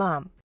mom.